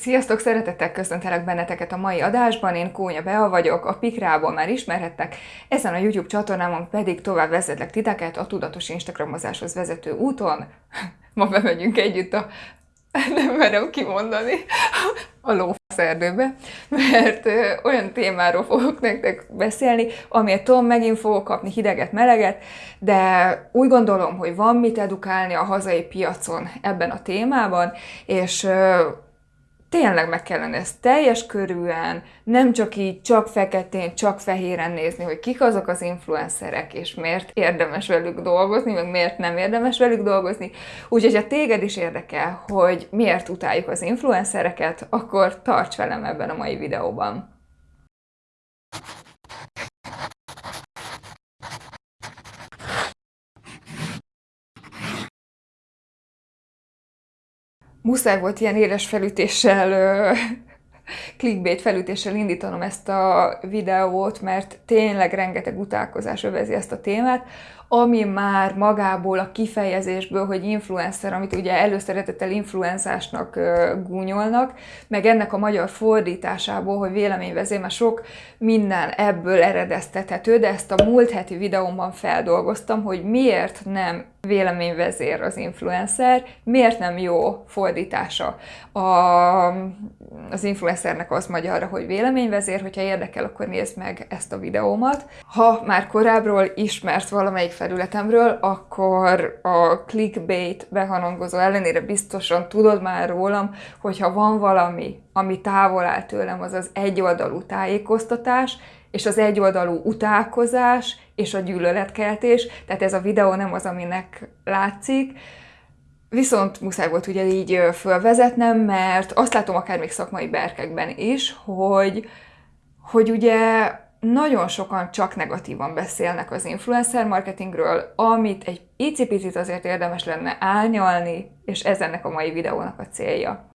Sziasztok, szeretettel köszöntelek benneteket a mai adásban, én Kónya Bea vagyok, a Pikrából már ismerhettek, ezen a YouTube csatornámon pedig tovább vezetlek titeket a tudatos Instagramozáshoz vezető úton. Ma bemegyünk együtt a, nem merem kimondani, a lófaszerdőbe, mert olyan témáról fogok nektek beszélni, amiért tudom, megint fogok kapni hideget, meleget, de úgy gondolom, hogy van mit edukálni a hazai piacon ebben a témában, és tényleg meg kellene ezt teljes körűen, nem csak így, csak feketén, csak fehéren nézni, hogy kik azok az influencerek, és miért érdemes velük dolgozni, meg miért nem érdemes velük dolgozni. Úgyhogy ha téged is érdekel, hogy miért utáljuk az influencereket, akkor tarts velem ebben a mai videóban. Muszáj volt ilyen éles felütéssel, clickbait felütéssel indítanom ezt a videót, mert tényleg rengeteg utálkozás övezi ezt a témát, ami már magából a kifejezésből, hogy influencer, amit ugye előszeretettel influenzásnak gúnyolnak, meg ennek a magyar fordításából, hogy véleményvezér, mert sok minden ebből eredeztethető, de ezt a múlt heti videómban feldolgoztam, hogy miért nem véleményvezér az influencer, miért nem jó fordítása. A, az influencernek az magyarra, hogy véleményvezér, hogyha érdekel, akkor nézd meg ezt a videómat. Ha már korábbról ismert valamelyik felületemről, akkor a clickbait behanangozó ellenére biztosan tudod már rólam, hogyha van valami, ami távol áll tőlem, az az egyoldalú tájékoztatás, és az egyoldalú utálkozás, és a gyűlöletkeltés, tehát ez a videó nem az, aminek látszik, Viszont muszáj volt ugye így fölvezetnem, mert azt látom akár még szakmai berkekben is, hogy, hogy ugye nagyon sokan csak negatívan beszélnek az influencer marketingről, amit egy icipicit azért érdemes lenne árnyalni, és ez ennek a mai videónak a célja.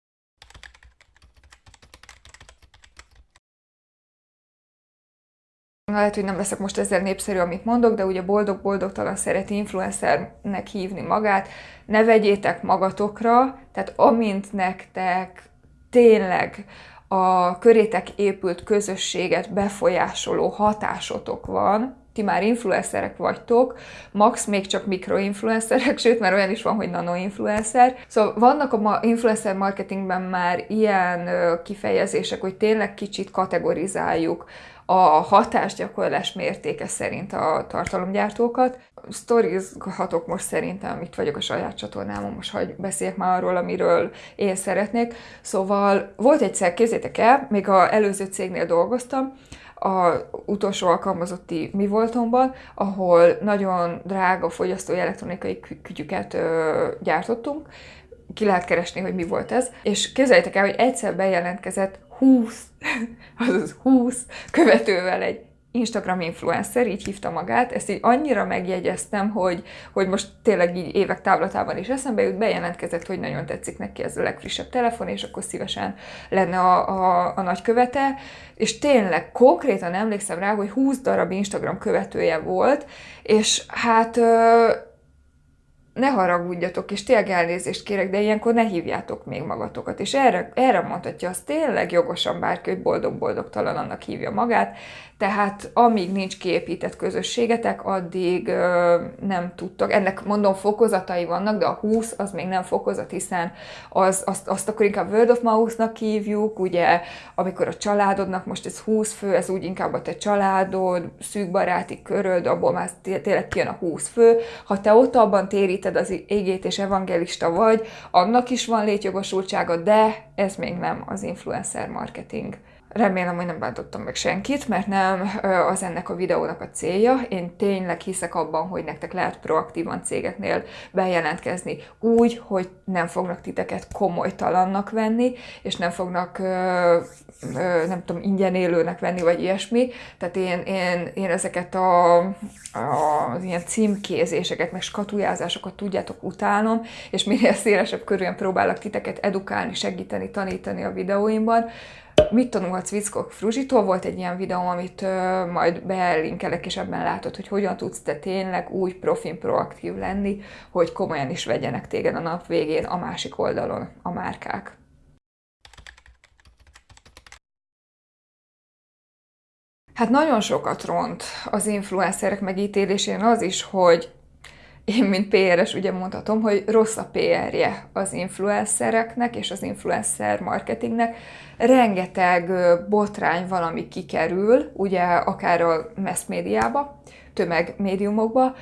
Lehet, hogy nem leszek most ezzel népszerű, amit mondok, de ugye boldog-boldogtalan szereti influencernek hívni magát. Ne vegyétek magatokra, tehát amint nektek tényleg a körétek épült közösséget befolyásoló hatásotok van, ti már influencerek vagytok, max még csak mikroinfluencerek, sőt, mert olyan is van, hogy nanoinfluencer. Szóval vannak a influencer marketingben már ilyen kifejezések, hogy tényleg kicsit kategorizáljuk a hatásgyakorlás mértéke szerint a tartalomgyártókat. Sztorizhatok most szerintem, itt vagyok a saját csatornámon, most hogy beszéljek már arról, amiről én szeretnék. Szóval volt egyszer, kézzétek el, még a előző cégnél dolgoztam, a utolsó alkalmazotti mi voltomban, ahol nagyon drága fogyasztói elektronikai kütyüket gyártottunk, ki lehet keresni, hogy mi volt ez, és képzeljétek el, hogy egyszer bejelentkezett 20, azaz 20 követővel egy Instagram influencer, így hívta magát, ezt így annyira megjegyeztem, hogy, hogy most tényleg így évek távlatában is eszembe jut, bejelentkezett, hogy nagyon tetszik neki ez a legfrissebb telefon, és akkor szívesen lenne a, a, a nagykövete, és tényleg konkrétan emlékszem rá, hogy 20 darab Instagram követője volt, és hát ne haragudjatok, és tényleg elnézést kérek, de ilyenkor ne hívjátok még magatokat. És erre, erre mondhatja az tényleg jogosan bárki, hogy boldog-boldogtalan annak hívja magát, tehát amíg nincs kiépített közösségetek, addig ö, nem tudtak. Ennek mondom fokozatai vannak, de a 20 az még nem fokozat, hiszen az, azt, azt akkor inkább World of Mouse-nak hívjuk, ugye, amikor a családodnak, most ez 20 fő, ez úgy inkább a te családod, szűk baráti köröd, abból már tényleg kijön a 20 fő. Ha te ott abban téríted az égét és evangelista vagy, annak is van létjogosultsága, de ez még nem az influencer marketing. Remélem, hogy nem bántottam meg senkit, mert nem az ennek a videónak a célja. Én tényleg hiszek abban, hogy nektek lehet proaktívan cégeknél bejelentkezni úgy, hogy nem fognak titeket komolytalannak venni, és nem fognak, nem tudom, ingyen élőnek venni, vagy ilyesmi. Tehát én, én, én ezeket a, a, az ilyen címkézéseket, meg skatujázásokat tudjátok utálnom, és minél szélesebb körülön próbálok titeket edukálni, segíteni, tanítani a videóimban, mit tanulhatsz Vickok Fruzsitól, volt egy ilyen videóm, amit ö, majd belinkelek, és ebben látod, hogy hogyan tudsz te tényleg úgy profin proaktív lenni, hogy komolyan is vegyenek téged a nap végén a másik oldalon a márkák. Hát nagyon sokat ront az influencerek megítélésén az is, hogy én, mint PR-es ugye mondhatom, hogy rossz a PR-je az influencereknek és az influencer marketingnek. Rengeteg botrány valami kikerül, ugye akár a mass médiába, tömegmédiumokba,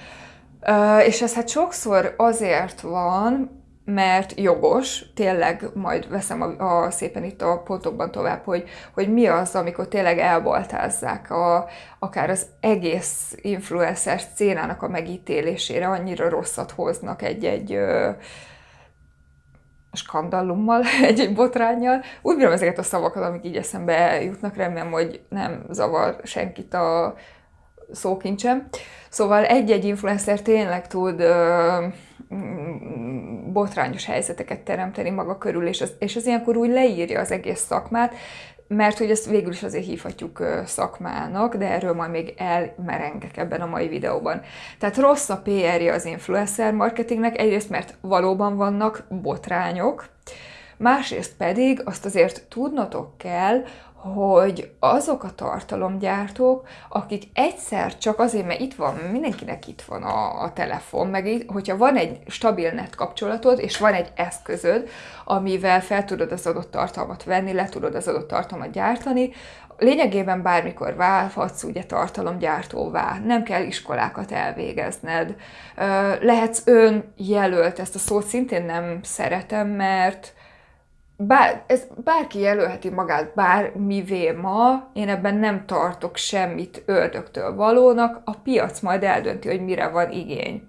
és ez hát sokszor azért van, mert jogos, tényleg majd veszem a, a, szépen itt a pontokban tovább, hogy, hogy mi az, amikor tényleg elbaltázzák a, akár az egész influencer szcénának a megítélésére, annyira rosszat hoznak egy-egy skandallummal, egy-egy botrányjal. Úgy bírom ezeket a szavakat, amik így eszembe jutnak, remélem, hogy nem zavar senkit a szókincsem. Szóval egy-egy influencer tényleg tud ö, botrányos helyzeteket teremteni maga körül, és az, és az ilyenkor úgy leírja az egész szakmát, mert hogy ezt végül is azért hívhatjuk szakmának, de erről majd még elmerengek ebben a mai videóban. Tehát rossz a PR-je az influencer marketingnek, egyrészt mert valóban vannak botrányok, másrészt pedig azt azért tudnotok kell, hogy azok a tartalomgyártók, akik egyszer csak azért, mert itt van, mindenkinek itt van a, a telefon, meg itt, hogyha van egy stabil net kapcsolatod, és van egy eszközöd, amivel fel tudod az adott tartalmat venni, le tudod az adott tartalmat gyártani, lényegében bármikor válhatsz ugye tartalomgyártóvá, nem kell iskolákat elvégezned. Lehetsz önjelölt, ezt a szót szintén nem szeretem, mert bár, ez bárki jelölheti magát bármivé ma, én ebben nem tartok semmit ördögtől valónak, a piac majd eldönti, hogy mire van igény.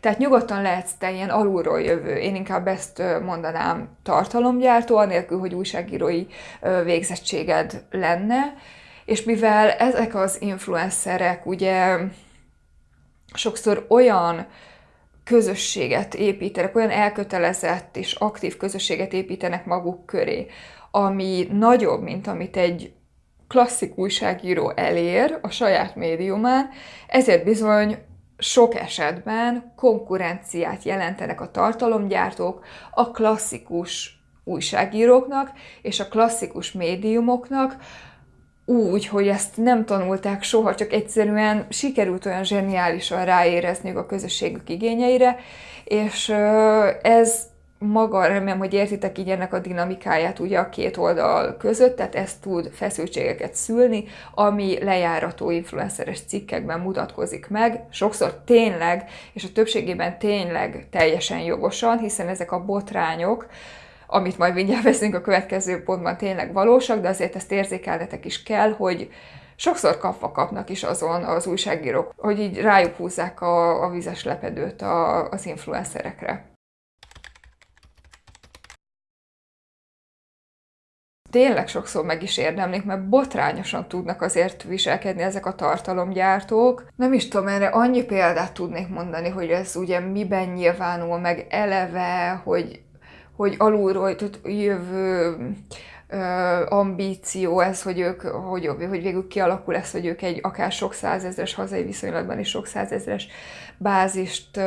Tehát nyugodtan lehetsz te ilyen alulról jövő, én inkább ezt mondanám tartalomgyártó, anélkül, hogy újságírói végzettséged lenne, és mivel ezek az influencerek ugye sokszor olyan közösséget építenek, olyan elkötelezett és aktív közösséget építenek maguk köré, ami nagyobb, mint amit egy klasszik újságíró elér a saját médiumán, ezért bizony sok esetben konkurenciát jelentenek a tartalomgyártók a klasszikus újságíróknak és a klasszikus médiumoknak, úgy, hogy ezt nem tanulták soha, csak egyszerűen sikerült olyan zseniálisan ráérezniük a közösségük igényeire, és ez maga, remélem, hogy értitek így ennek a dinamikáját ugye a két oldal között, tehát ez tud feszültségeket szülni, ami lejárató influenceres cikkekben mutatkozik meg, sokszor tényleg, és a többségében tényleg teljesen jogosan, hiszen ezek a botrányok, amit majd mindjárt veszünk a következő pontban tényleg valósak, de azért ezt érzékelnetek is kell, hogy sokszor kapva kapnak is azon az újságírók, hogy így rájuk húzzák a, a vizes lepedőt a, az influencerekre. tényleg sokszor meg is érdemlik, mert botrányosan tudnak azért viselkedni ezek a tartalomgyártók. Nem is tudom, erre annyi példát tudnék mondani, hogy ez ugye miben nyilvánul meg eleve, hogy hogy alulról jövő ambíció ez, hogy ők, hogy, hogy végül kialakul ez, hogy ők egy akár sok százezres hazai viszonylatban is sok százezres bázist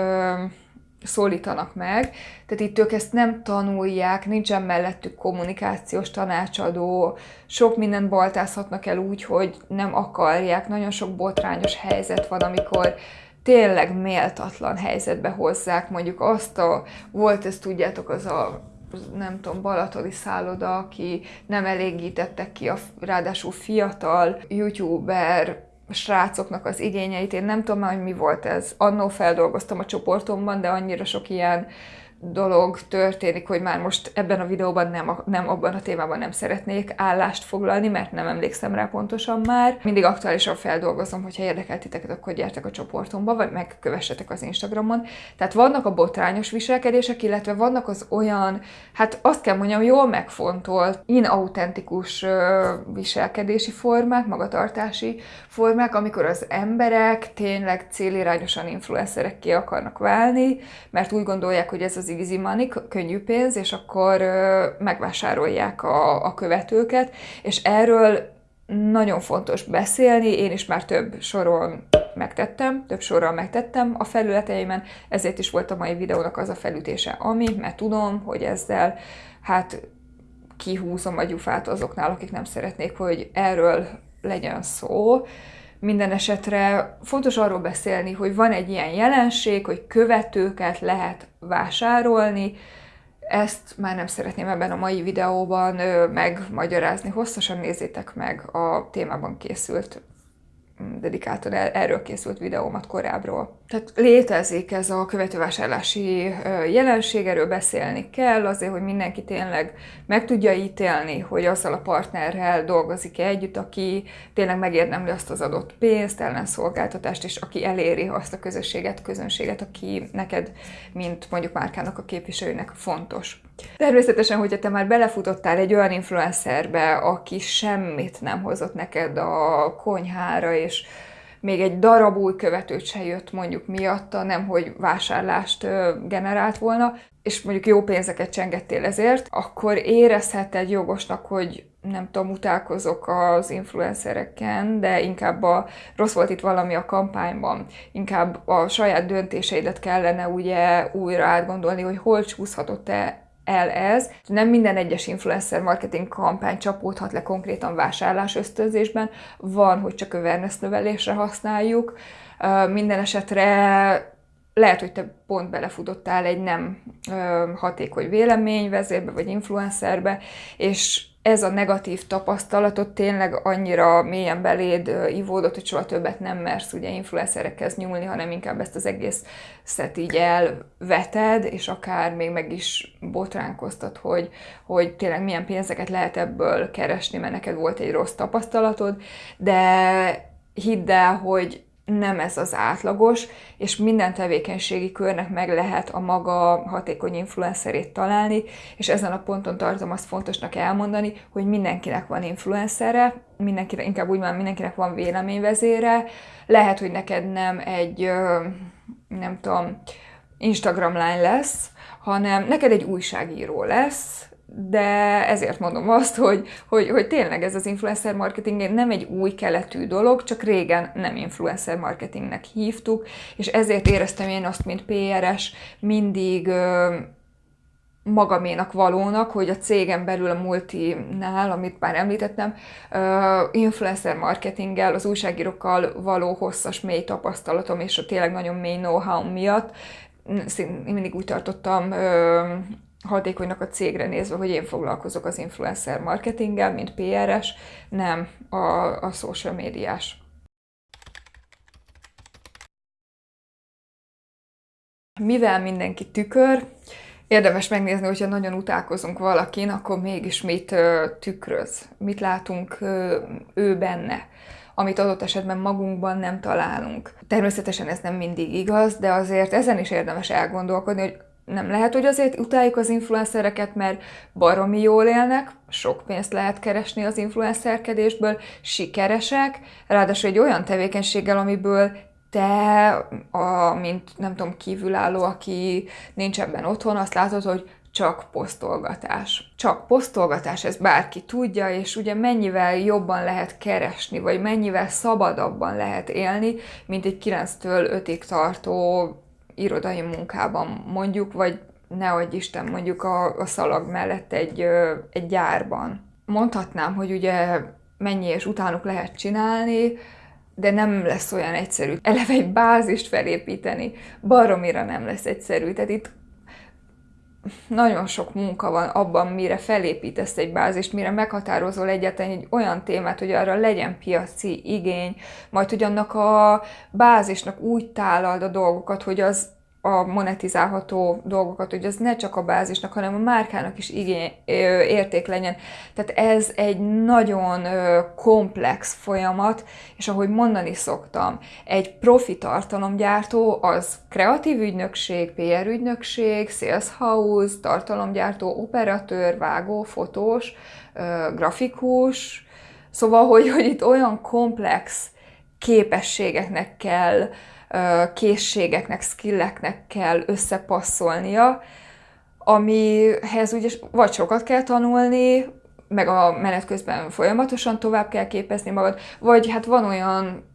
szólítanak meg. Tehát itt ők ezt nem tanulják, nincsen mellettük kommunikációs tanácsadó, sok mindent baltázhatnak el úgy, hogy nem akarják. Nagyon sok botrányos helyzet van, amikor tényleg méltatlan helyzetbe hozzák, mondjuk azt a, volt ez tudjátok, az a nem tudom, balatoni szálloda, aki nem elégítettek ki a ráadásul fiatal youtuber srácoknak az igényeit. Én nem tudom már, hogy mi volt ez. Annó feldolgoztam a csoportomban, de annyira sok ilyen dolog történik, hogy már most ebben a videóban nem, nem abban a témában nem szeretnék állást foglalni, mert nem emlékszem rá pontosan már. Mindig aktuálisan feldolgozom, hogyha érdekel titeket, akkor gyertek a csoportomba, vagy megkövessetek az Instagramon. Tehát vannak a botrányos viselkedések, illetve vannak az olyan, hát azt kell mondjam, jól megfontolt, inautentikus viselkedési formák, magatartási formák, amikor az emberek tényleg célirányosan influencerekké akarnak válni, mert úgy gondolják, hogy ez az easy money, könnyű pénz, és akkor megvásárolják a, a követőket, és erről nagyon fontos beszélni, én is már több soron megtettem, több sorral megtettem a felületeimen, ezért is volt a mai videónak az a felütése, ami, mert tudom, hogy ezzel hát kihúzom a gyufát azoknál, akik nem szeretnék, hogy erről legyen szó. Minden esetre fontos arról beszélni, hogy van egy ilyen jelenség, hogy követőket lehet vásárolni, ezt már nem szeretném ebben a mai videóban megmagyarázni, hosszasan nézzétek meg a témában készült dedikáltan erről készült videómat korábbról. Tehát létezik ez a követővásárlási jelenség, erről beszélni kell, azért, hogy mindenki tényleg meg tudja ítélni, hogy azzal a partnerrel dolgozik-e együtt, aki tényleg megérdemli azt az adott pénzt, ellenszolgáltatást, és aki eléri azt a közösséget, közönséget, aki neked, mint mondjuk márkának a képviselőnek fontos. Természetesen, hogyha te már belefutottál egy olyan influencerbe, aki semmit nem hozott neked a konyhára, és még egy darab új követőt se jött mondjuk miatta, nem hogy vásárlást generált volna, és mondjuk jó pénzeket csengettél ezért, akkor érezheted jogosnak, hogy nem tudom, utálkozok az influencereken, de inkább a, rossz volt itt valami a kampányban, inkább a saját döntéseidet kellene ugye újra átgondolni, hogy hol csúszhatott-e el ez. Nem minden egyes influencer marketing kampány csapódhat le konkrétan vásárlás ösztönzésben, van, hogy csak awareness növelésre használjuk. Minden esetre lehet, hogy te pont belefutottál egy nem hatékony véleményvezérbe vagy influencerbe, és ez a negatív tapasztalatot tényleg annyira mélyen beléd ivódott, hogy soha többet nem mersz ugye influencerekhez nyúlni, hanem inkább ezt az egész szet így elveted, és akár még meg is botránkoztat, hogy, hogy tényleg milyen pénzeket lehet ebből keresni, mert neked volt egy rossz tapasztalatod, de hidd el, hogy nem ez az átlagos, és minden tevékenységi körnek meg lehet a maga hatékony influencerét találni, és ezen a ponton tartom azt fontosnak elmondani, hogy mindenkinek van influencere, mindenkinek, inkább úgy van, mindenkinek van véleményvezére, lehet, hogy neked nem egy, nem tudom, Instagram lány lesz, hanem neked egy újságíró lesz, de ezért mondom azt, hogy, hogy, hogy tényleg ez az influencer marketing nem egy új keletű dolog, csak régen nem influencer marketingnek hívtuk, és ezért éreztem én azt, mint PRS, mindig magaménak valónak, hogy a cégen belül a multinál, amit már említettem, influencer marketinggel, az újságírókkal való hosszas, mély tapasztalatom és a tényleg nagyon mély know-how miatt én mindig úgy tartottam hatékonynak a cégre nézve, hogy én foglalkozok az influencer marketinggel, mint PRS, nem a, a social médiás. Mivel mindenki tükör, érdemes megnézni, hogyha nagyon utálkozunk valakin, akkor mégis mit tükröz, mit látunk ő benne amit adott esetben magunkban nem találunk. Természetesen ez nem mindig igaz, de azért ezen is érdemes elgondolkodni, hogy nem lehet, hogy azért utáljuk az influencereket, mert baromi jól élnek, sok pénzt lehet keresni az influencerkedésből, sikeresek, ráadásul egy olyan tevékenységgel, amiből te, a, mint nem tudom, kívülálló, aki nincs ebben otthon, azt látod, hogy csak posztolgatás. Csak posztolgatás, ez bárki tudja, és ugye mennyivel jobban lehet keresni, vagy mennyivel szabadabban lehet élni, mint egy 9-től 5-ig tartó irodai munkában mondjuk, vagy nehogy Isten mondjuk a, a szalag mellett egy, egy gyárban. Mondhatnám, hogy ugye mennyi és utánuk lehet csinálni, de nem lesz olyan egyszerű. Eleve egy bázist felépíteni, baromira nem lesz egyszerű. Tehát itt nagyon sok munka van abban, mire felépítesz egy bázist, mire meghatározol egyáltalán egy olyan témát, hogy arra legyen piaci igény, majd hogy annak a bázisnak úgy tálald a dolgokat, hogy az a monetizálható dolgokat, hogy az ne csak a bázisnak, hanem a márkának is igény, érték legyen. Tehát ez egy nagyon komplex folyamat, és ahogy mondani szoktam, egy profi tartalomgyártó az kreatív ügynökség, PR ügynökség, sales house, tartalomgyártó, operatőr, vágó, fotós, grafikus, szóval, hogy, hogy itt olyan komplex képességeknek kell készségeknek, skilleknek kell összepasszolnia, amihez ugye vagy sokat kell tanulni, meg a menet közben folyamatosan tovább kell képezni magad, vagy hát van olyan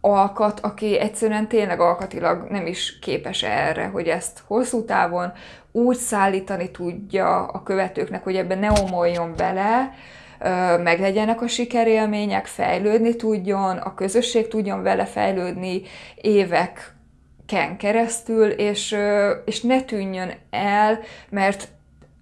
alkat, aki egyszerűen tényleg alkatilag nem is képes erre, hogy ezt hosszú távon úgy szállítani tudja a követőknek, hogy ebben ne omoljon bele, meglegyenek a sikerélmények, fejlődni tudjon, a közösség tudjon vele fejlődni éveken keresztül, és, és ne tűnjön el, mert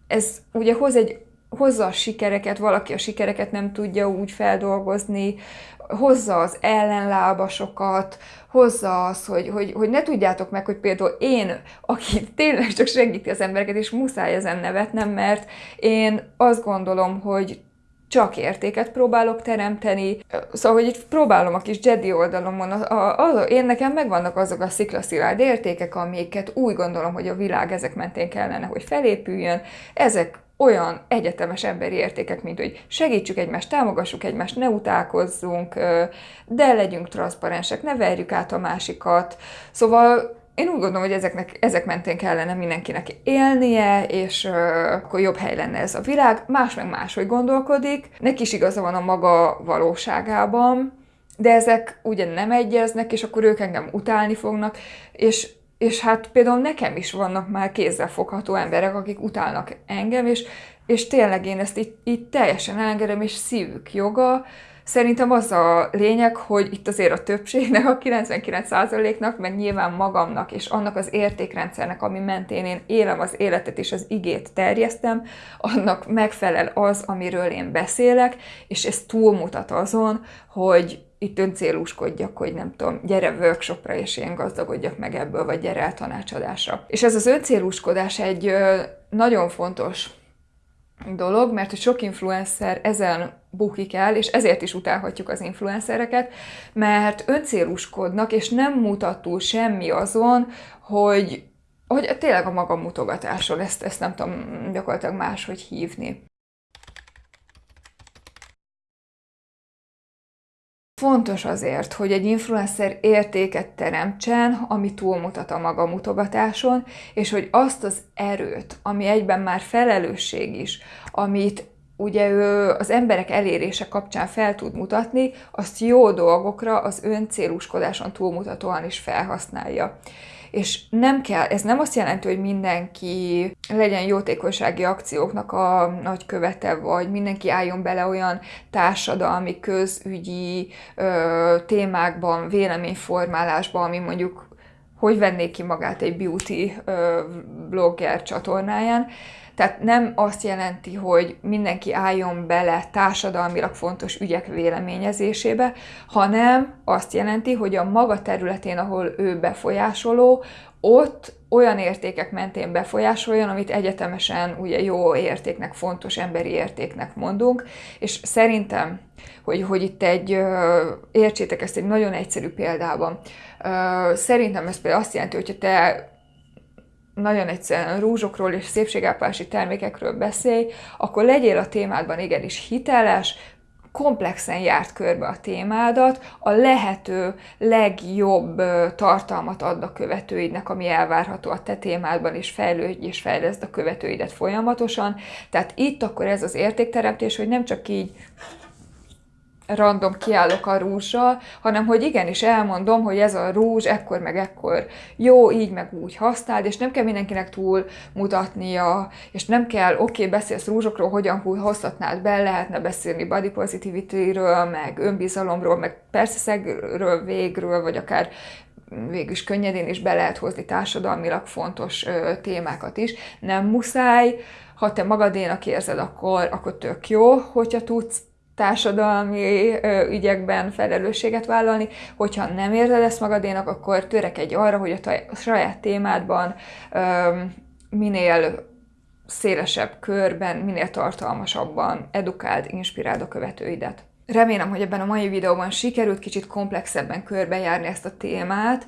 ez ugye hoz egy hozza a sikereket, valaki a sikereket nem tudja úgy feldolgozni, hozza az ellenlábasokat, hozza az, hogy, hogy, hogy ne tudjátok meg, hogy például én, aki tényleg csak segíti az embereket, és muszáj ezen nevetnem, mert én azt gondolom, hogy csak értéket próbálok teremteni. Szóval, hogy itt próbálom a kis Jedi oldalomon, a, a, a, én nekem megvannak azok a sziklaszilárd értékek, amiket úgy gondolom, hogy a világ ezek mentén kellene, hogy felépüljön. Ezek olyan egyetemes emberi értékek, mint hogy segítsük egymást, támogassuk egymást, ne utálkozzunk, de legyünk transzparensek, ne verjük át a másikat. Szóval én úgy gondolom, hogy ezeknek, ezek mentén kellene mindenkinek élnie, és uh, akkor jobb hely lenne ez a világ. Más meg máshogy gondolkodik, neki is igaza van a maga valóságában, de ezek ugye nem egyeznek, és akkor ők engem utálni fognak, és és hát például nekem is vannak már kézzelfogható emberek, akik utálnak engem, és, és tényleg én ezt így, így teljesen elengedem, és szívük joga. Szerintem az a lényeg, hogy itt azért a többségnek, a 99%-nak, meg nyilván magamnak, és annak az értékrendszernek, ami mentén én élem az életet és az igét terjesztem, annak megfelel az, amiről én beszélek, és ez túlmutat azon, hogy itt öncélúskodjak, hogy nem tudom, gyere workshopra, és én gazdagodjak meg ebből, vagy gyere el tanácsadásra. És ez az öncélúskodás egy nagyon fontos dolog, mert hogy sok influencer ezen bukik el, és ezért is utálhatjuk az influencereket, mert öncélúskodnak, és nem mutat semmi azon, hogy, hogy tényleg a maga mutogatáson, ezt, ezt nem tudom gyakorlatilag máshogy hívni. Fontos azért, hogy egy influencer értéket teremtsen, ami túlmutat a maga mutogatáson, és hogy azt az erőt, ami egyben már felelősség is, amit ugye ő az emberek elérése kapcsán fel tud mutatni, azt jó dolgokra az öncéluskodáson túlmutatóan is felhasználja és nem kell, ez nem azt jelenti, hogy mindenki legyen jótékonysági akcióknak a nagy követe, vagy mindenki álljon bele olyan társadalmi, közügyi ö, témákban, véleményformálásban, ami mondjuk hogy vennék ki magát egy beauty blogger csatornáján, tehát nem azt jelenti, hogy mindenki álljon bele társadalmilag fontos ügyek véleményezésébe, hanem azt jelenti, hogy a maga területén, ahol ő befolyásoló, ott olyan értékek mentén befolyásoljon, amit egyetemesen ugye jó értéknek, fontos emberi értéknek mondunk, és szerintem, hogy, hogy itt egy, értsétek ezt egy nagyon egyszerű példában, szerintem ez például azt jelenti, hogyha te nagyon egyszerűen rúzsokról és szépségápolási termékekről beszélj, akkor legyél a témádban igenis hiteles, komplexen járt körbe a témádat, a lehető legjobb tartalmat ad a követőidnek, ami elvárható a te témádban, és fejlődj és fejleszd a követőidet folyamatosan. Tehát itt akkor ez az értékteremtés, hogy nem csak így random kiállok a rúzsal, hanem hogy igenis elmondom, hogy ez a rúzs ekkor meg ekkor jó, így meg úgy használd, és nem kell mindenkinek túl mutatnia, és nem kell, oké, okay, beszélsz rúzsokról, hogyan hozhatnád be, lehetne beszélni body positivity-ről, meg önbizalomról, meg persze szegről, végről, vagy akár végül is könnyedén is be lehet hozni társadalmilag fontos ö, témákat is. Nem muszáj, ha te magadénak érzed, akkor, akkor tök jó, hogyha tudsz társadalmi ügyekben felelősséget vállalni, hogyha nem érzed ezt magadénak, akkor törekedj arra, hogy a saját témádban minél szélesebb körben, minél tartalmasabban edukáld, inspiráld a követőidet. Remélem, hogy ebben a mai videóban sikerült kicsit komplexebben körbejárni ezt a témát,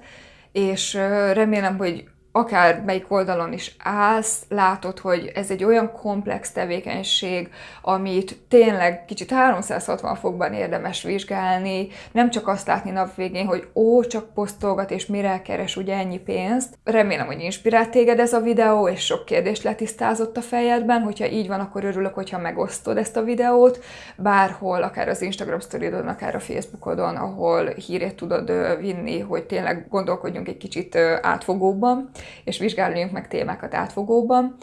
és remélem, hogy akár melyik oldalon is állsz, látod, hogy ez egy olyan komplex tevékenység, amit tényleg kicsit 360 fokban érdemes vizsgálni, nem csak azt látni nap végén, hogy ó, csak posztolgat és mire keres ugye ennyi pénzt. Remélem, hogy inspirált téged ez a videó, és sok kérdést letisztázott a fejedben, hogyha így van, akkor örülök, hogyha megosztod ezt a videót, bárhol, akár az Instagram sztoridon, akár a Facebookodon, ahol hírét tudod vinni, hogy tényleg gondolkodjunk egy kicsit átfogóban és vizsgáljunk meg témákat átfogóban.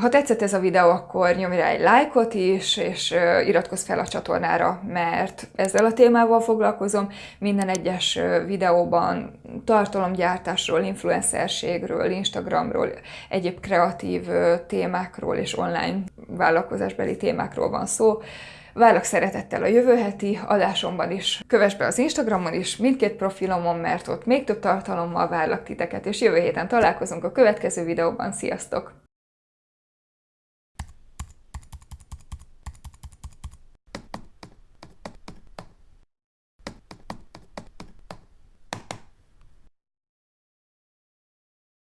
Ha tetszett ez a videó, akkor nyomj rá egy lájkot is, és iratkozz fel a csatornára, mert ezzel a témával foglalkozom. Minden egyes videóban tartalomgyártásról, influencerségről, Instagramról, egyéb kreatív témákról és online vállalkozásbeli témákról van szó. Várlak szeretettel a jövő heti adásomban is. Kövess be az Instagramon is, mindkét profilomon, mert ott még több tartalommal várlak titeket, és jövő héten találkozunk a következő videóban. Sziasztok!